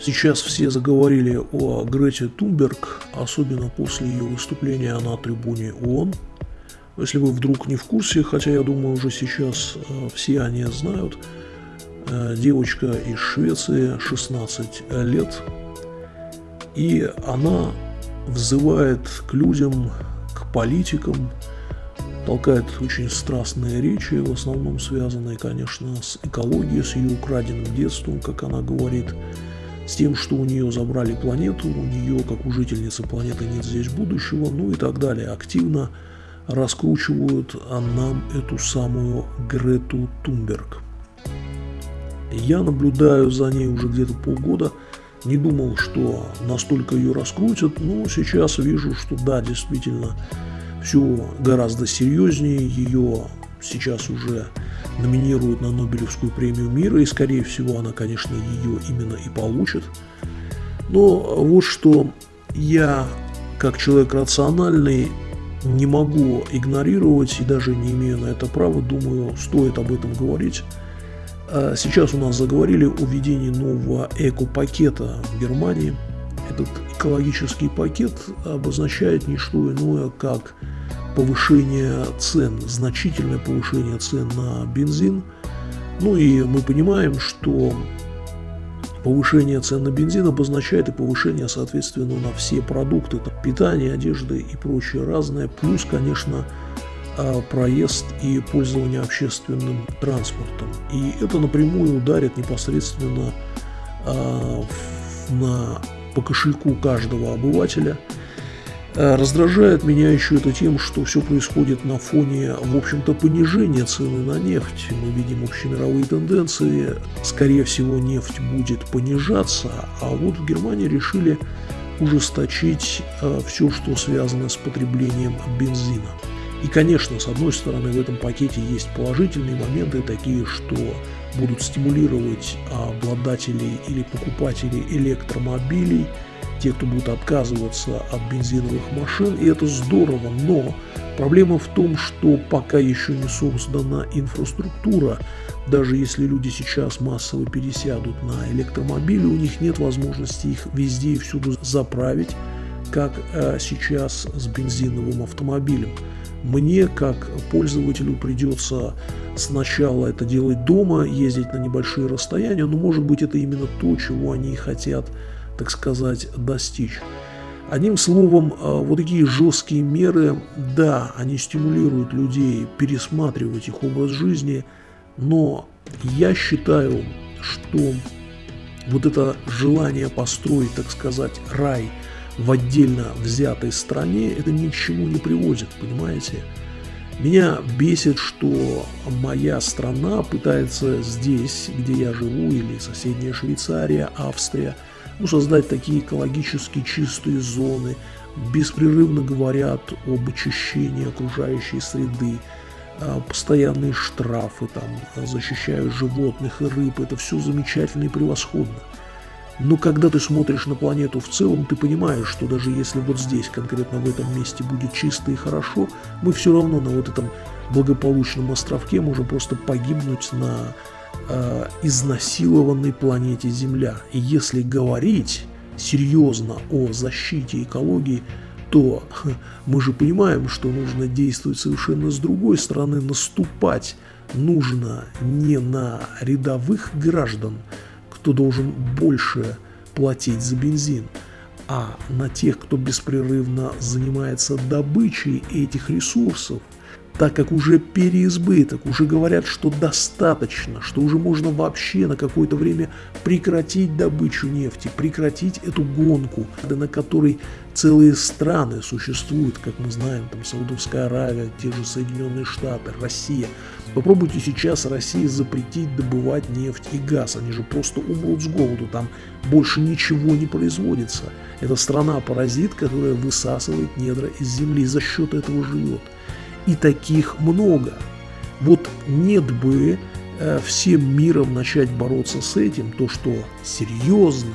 Сейчас все заговорили о Грете Тунберг, особенно после ее выступления на трибуне ООН. Если вы вдруг не в курсе, хотя я думаю уже сейчас э, все они знают, э, девочка из Швеции, 16 лет, и она взывает к людям, к политикам, толкает очень страстные речи, в основном связанные, конечно, с экологией, с ее украденным детством, как она говорит, с тем, что у нее забрали планету, у нее, как у жительницы планеты, нет здесь будущего, ну и так далее. Активно раскручивают нам эту самую Грету Тунберг. Я наблюдаю за ней уже где-то полгода, не думал, что настолько ее раскрутят, но сейчас вижу, что да, действительно, все гораздо серьезнее, ее сейчас уже номинируют на Нобелевскую премию мира, и, скорее всего, она, конечно, ее именно и получит. Но вот что я, как человек рациональный, не могу игнорировать и даже не имею на это права, думаю, стоит об этом говорить. А сейчас у нас заговорили о введении нового эко-пакета в Германии. Этот экологический пакет обозначает не что иное, как повышение цен, значительное повышение цен на бензин. Ну и мы понимаем, что повышение цен на бензин обозначает и повышение, соответственно, на все продукты, там, питание, одежды и прочее разное, плюс, конечно, а, проезд и пользование общественным транспортом. И это напрямую ударит непосредственно а, на, по кошельку каждого обывателя – раздражает меня еще это тем, что все происходит на фоне, в общем-то, понижения цены на нефть. Мы видим общемировые тенденции. Скорее всего, нефть будет понижаться, а вот в Германии решили ужесточить э, все, что связано с потреблением бензина. И, конечно, с одной стороны, в этом пакете есть положительные моменты, такие, что будут стимулировать обладателей или покупателей электромобилей – те, кто будут отказываться от бензиновых машин, и это здорово, но проблема в том, что пока еще не создана инфраструктура, даже если люди сейчас массово пересядут на электромобили, у них нет возможности их везде и всюду заправить, как э, сейчас с бензиновым автомобилем. Мне, как пользователю, придется сначала это делать дома, ездить на небольшие расстояния, но может быть это именно то, чего они хотят так сказать, достичь. Одним словом, а, вот такие жесткие меры, да, они стимулируют людей пересматривать их образ жизни, но я считаю, что вот это желание построить, так сказать, рай в отдельно взятой стране, это ни к чему не приводит, понимаете? Меня бесит, что моя страна пытается здесь, где я живу, или соседняя Швейцария, Австрия – ну, создать такие экологически чистые зоны, беспрерывно говорят об очищении окружающей среды, а, постоянные штрафы, там, защищают животных и рыб, это все замечательно и превосходно. Но когда ты смотришь на планету в целом, ты понимаешь, что даже если вот здесь, конкретно в этом месте будет чисто и хорошо, мы все равно на вот этом благополучном островке можем просто погибнуть на э, изнасилованной планете Земля. И если говорить серьезно о защите экологии, то мы же понимаем, что нужно действовать совершенно с другой стороны, наступать нужно не на рядовых граждан, кто должен больше платить за бензин, а на тех, кто беспрерывно занимается добычей этих ресурсов, так как уже переизбыток, уже говорят, что достаточно, что уже можно вообще на какое-то время прекратить добычу нефти, прекратить эту гонку, на которой целые страны существуют, как мы знаем, там Саудовская Аравия, те же Соединенные Штаты, Россия. Попробуйте сейчас России запретить добывать нефть и газ, они же просто умрут с голоду, там больше ничего не производится. Это страна-паразит, которая высасывает недра из земли, за счет этого живет и таких много. Вот нет бы э, всем миром начать бороться с этим, то, что серьезно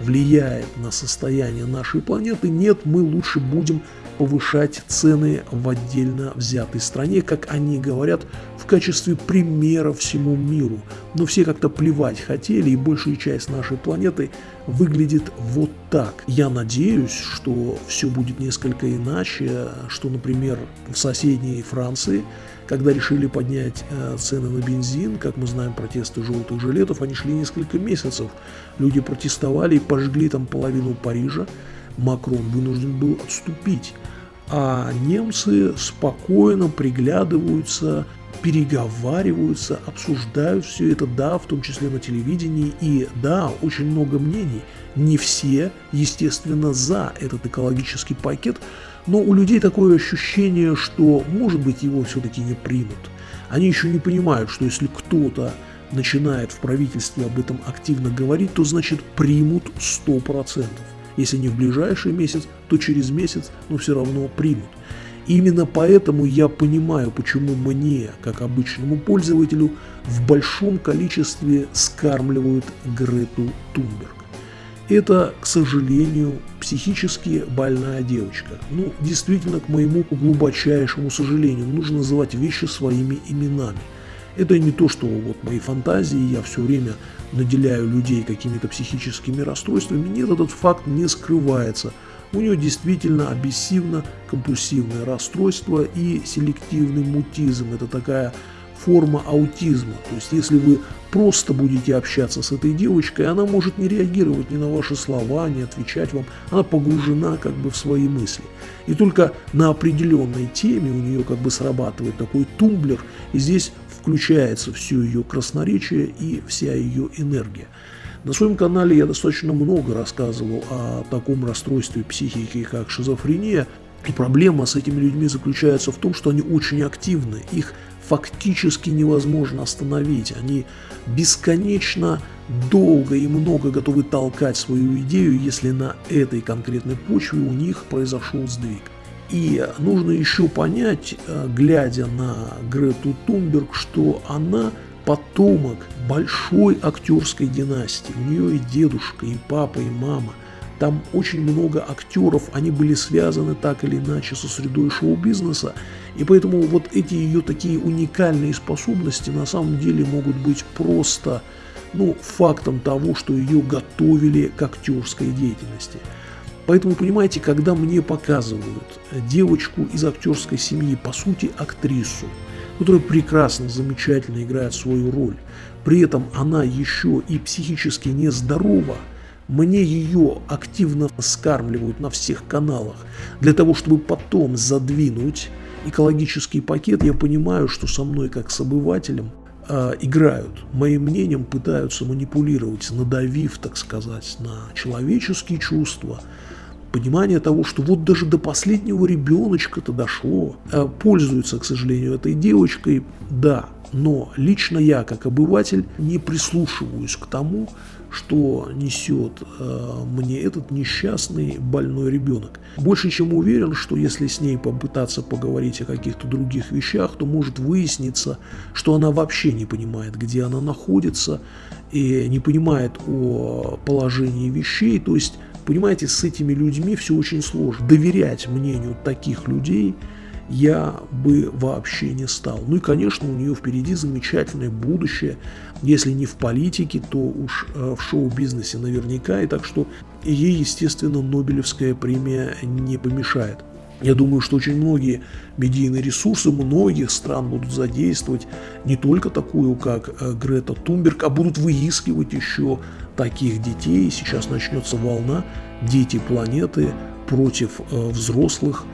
влияет на состояние нашей планеты, нет, мы лучше будем повышать цены в отдельно взятой стране, как они говорят, в качестве примера всему миру. Но все как-то плевать хотели, и большая часть нашей планеты выглядит вот так. Я надеюсь, что все будет несколько иначе, что, например, в соседней Франции когда решили поднять э, цены на бензин, как мы знаем, протесты желтых жилетов, они шли несколько месяцев. Люди протестовали и пожгли там половину Парижа. Макрон вынужден был отступить. А немцы спокойно приглядываются, переговариваются, обсуждают все это, да, в том числе на телевидении, и да, очень много мнений. Не все, естественно, за этот экологический пакет, но у людей такое ощущение, что, может быть, его все-таки не примут. Они еще не понимают, что если кто-то начинает в правительстве об этом активно говорить, то значит примут 100%. Если не в ближайший месяц, то через месяц, но все равно примут. Именно поэтому я понимаю, почему мне, как обычному пользователю, в большом количестве скармливают Грету Тунберг. Это, к сожалению, психически больная девочка. Ну, действительно, к моему глубочайшему сожалению, нужно называть вещи своими именами. Это не то, что вот мои фантазии, я все время наделяю людей какими-то психическими расстройствами. Нет, этот факт не скрывается – у нее действительно обессивно-компульсивное расстройство и селективный мутизм. Это такая форма аутизма. То есть, если вы просто будете общаться с этой девочкой, она может не реагировать ни на ваши слова, не отвечать вам. Она погружена как бы в свои мысли. И только на определенной теме у нее как бы срабатывает такой тумблер, и здесь включается все ее красноречие и вся ее энергия. На своем канале я достаточно много рассказывал о таком расстройстве психики, как шизофрения. И проблема с этими людьми заключается в том, что они очень активны, их фактически невозможно остановить. Они бесконечно долго и много готовы толкать свою идею, если на этой конкретной почве у них произошел сдвиг. И нужно еще понять, э, глядя на Грету Тунберг, что она потомок большой актерской династии. У нее и дедушка, и папа, и мама. Там очень много актеров, они были связаны так или иначе со средой шоу-бизнеса. И поэтому вот эти ее такие уникальные способности на самом деле могут быть просто ну, фактом того, что ее готовили к актерской деятельности. Поэтому, понимаете, когда мне показывают девочку из актерской семьи, по сути, актрису, которая прекрасно, замечательно играет свою роль. При этом она еще и психически нездорова. Мне ее активно скармливают на всех каналах для того, чтобы потом задвинуть экологический пакет. Я понимаю, что со мной как с обывателем э, играют. Моим мнением пытаются манипулировать, надавив, так сказать, на человеческие чувства, понимание того, что вот даже до последнего ребеночка-то дошло. Э, пользуются, к сожалению, этой девочкой, да, но лично я, как обыватель, не прислушиваюсь к тому, что несет э, мне этот несчастный больной ребенок. Больше чем уверен, что если с ней попытаться поговорить о каких-то других вещах, то может выясниться, что она вообще не понимает, где она находится, и не понимает о положении вещей, то есть Понимаете, с этими людьми все очень сложно. Доверять мнению таких людей я бы вообще не стал. Ну и, конечно, у нее впереди замечательное будущее, если не в политике, то уж э, в шоу-бизнесе наверняка, и так что ей, естественно, Нобелевская премия не помешает. Я думаю, что очень многие медийные ресурсы многих стран будут задействовать не только такую, как э, Грета Тунберг, а будут выискивать еще таких детей. Сейчас начнется волна «Дети планеты против э, взрослых»,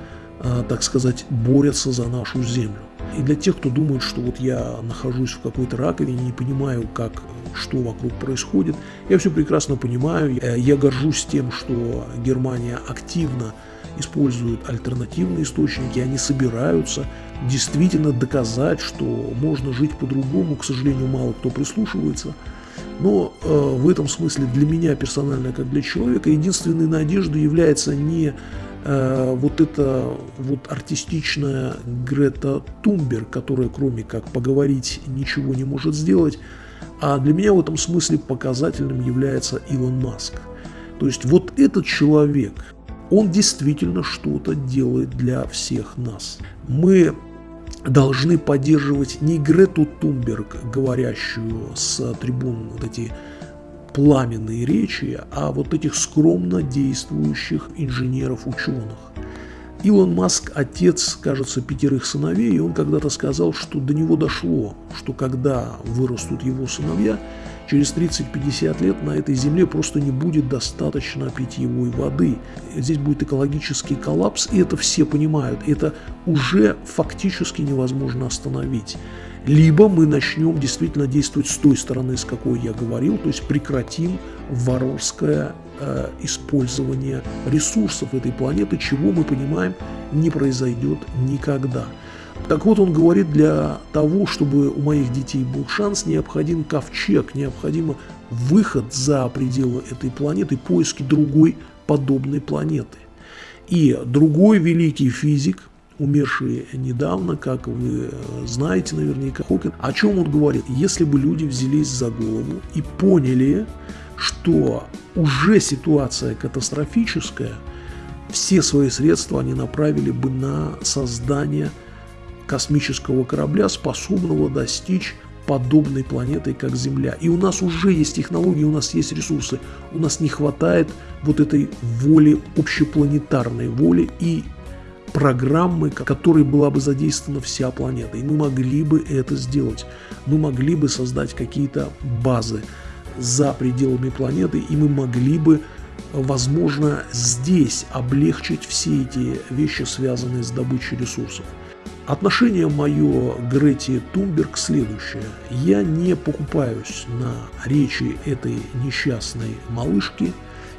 э, так сказать, борются за нашу Землю. И для тех, кто думает, что вот я нахожусь в какой-то раковине, не понимаю, как, что вокруг происходит, я все прекрасно понимаю. Я горжусь тем, что Германия активно используют альтернативные источники, они собираются действительно доказать, что можно жить по-другому. К сожалению, мало кто прислушивается. Но э, в этом смысле для меня персонально, как для человека, единственной надеждой является не э, вот эта вот артистичная Грета Тумбер, которая кроме как поговорить ничего не может сделать, а для меня в этом смысле показательным является Илон Маск. То есть вот этот человек, он действительно что-то делает для всех нас. Мы должны поддерживать не Грету Тумберг, говорящую с трибун вот эти пламенные речи, а вот этих скромно действующих инженеров-ученых. Илон Маск – отец, кажется, пятерых сыновей, и он когда-то сказал, что до него дошло, что когда вырастут его сыновья, через 30-50 лет на этой земле просто не будет достаточно питьевой воды. Здесь будет экологический коллапс, и это все понимают. Это уже фактически невозможно остановить. Либо мы начнем действительно действовать с той стороны, с какой я говорил, то есть прекратим варварское э, использование ресурсов этой планеты, чего мы понимаем не произойдет никогда. Так вот, он говорит, для того, чтобы у моих детей был шанс, необходим ковчег, необходим выход за пределы этой планеты, поиски другой подобной планеты. И другой великий физик, умерший недавно, как вы знаете наверняка, Хокин, о чем он говорит? Если бы люди взялись за голову и поняли, что уже ситуация катастрофическая, все свои средства они направили бы на создание космического корабля, способного достичь подобной планеты, как Земля. И у нас уже есть технологии, у нас есть ресурсы. У нас не хватает вот этой воли, общепланетарной воли и программы, которой была бы задействована вся планета. И мы могли бы это сделать. Мы могли бы создать какие-то базы за пределами планеты, и мы могли бы, возможно, здесь облегчить все эти вещи, связанные с добычей ресурсов. Отношение мое к Грете Тумберг следующее. Я не покупаюсь на речи этой несчастной малышки.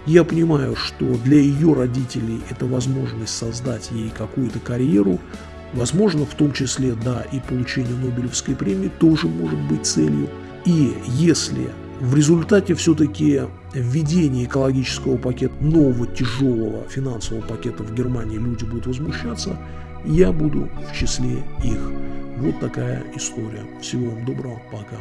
Я понимаю, что для ее родителей это возможность создать ей какую-то карьеру. Возможно, в том числе, да, и получение Нобелевской премии тоже может быть целью. И если в результате все-таки введения экологического пакета, нового тяжелого финансового пакета в Германии люди будут возмущаться, я буду в числе их. Вот такая история. Всего вам доброго, пока.